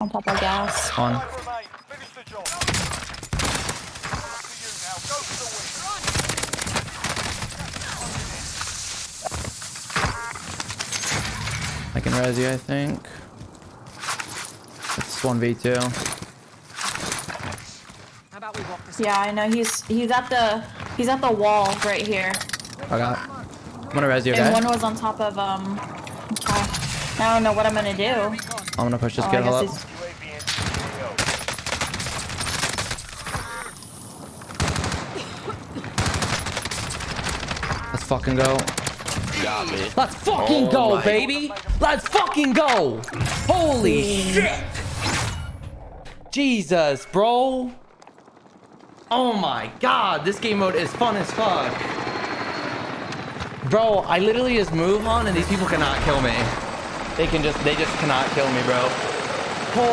On top of gas. On. Five remain. Finish the job. Up to you now. Go for the win. I can res you, I think. It's 1v2. How about we walk this Yeah, I know. He's he's at the he's at the wall right here. I got. I'm gonna res you, And one was on top of um. Okay. I don't know what I'm gonna do. I'm gonna push this Oh, I kid guess up. he's- UAV entering the AO. Let's fucking go. Got me. Let's fucking Oh go, my- baby. Let's fucking go. Holy shit. Jesus, bro. Oh my god, this game mode is fun as fuck. Bro, I literally just move on and these people cannot kill me. They can just, they just cannot kill me, bro.